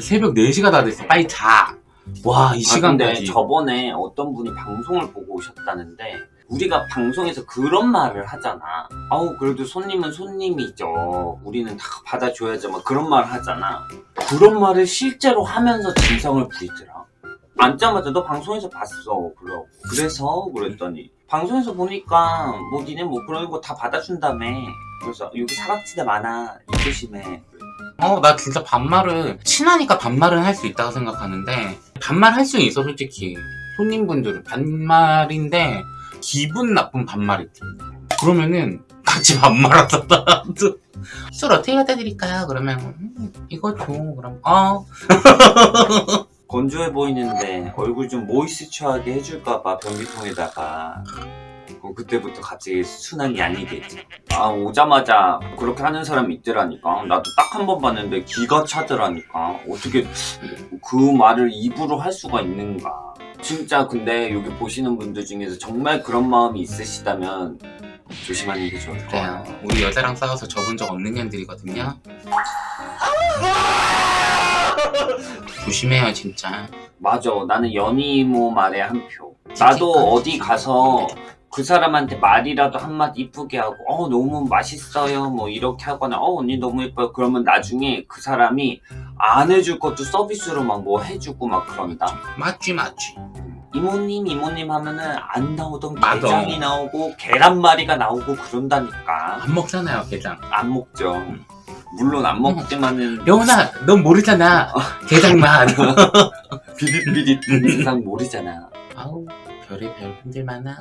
새벽 4시가 다 됐어 빨리 자와 이 아, 시간까지 저번에 어떤 분이 방송을 보고 오셨다는데 우리가 방송에서 그런 말을 하잖아. 아우 그래도 손님은 손님이죠. 우리는 다 받아줘야죠. 막 그런 말을 하잖아. 그런 말을 실제로 하면서 진성을 부리더라. 앉자마자 너 방송에서 봤어. 그러 그래서 그랬더니 방송에서 보니까 뭐 니네 뭐 그런 거 다 받아준다며. 그래서 여기 사각지대 많아. 이 조심해. 어, 나 진짜 반말을, 친하니까 반말은 할 수 있다고 생각하는데, 반말 할 수는 있어, 솔직히. 손님분들은 반말인데, 기분 나쁜 반말이지. 그러면은, 같이 반말하자, 나도. 술 어떻게 갖다 드릴까요? 그러면, 음, 이거 줘. 그럼, 어. 건조해 보이는데 얼굴 좀 모이스처하게 해줄까봐 변기통에다가 어, 그때부터 갑자기 순한 양이겠지. 아 오자마자 그렇게 하는 사람이 있더라니까. 나도 딱 한 번 봤는데 기가 차더라니까. 어떻게 그 말을 입으로 할 수가 있는가. 진짜 근데 여기 보시는 분들 중에서 정말 그런 마음이 있으시다면 조심하는 게 좋을 그래요. 거야 우리 여자랑 싸워서 접은 적 없는 년들이거든요. 조심해요, 진짜. 맞아. 나는 연이모 말에 한표. 나도 어디 가서 그 사람한테 말이라도 한마디 이쁘게 하고 어 너무 맛있어요 뭐 이렇게 하거나 어 언니 너무 예뻐요 그러면 나중에 그 사람이 안 해줄 것도 서비스로 막 뭐 해주고 막 그런다 맞지, 맞지. 이모님 이모님 하면은 안 나오던 맞아. 게장이 나오고 계란말이가 나오고 그런다니까 안 먹잖아요, 게장. 안 먹죠 물론 안 먹지만은 여운아, 넌 모르잖아. 게장만. 비릿비릿 세상 모르잖아 아우, 별의 별 분들 많아.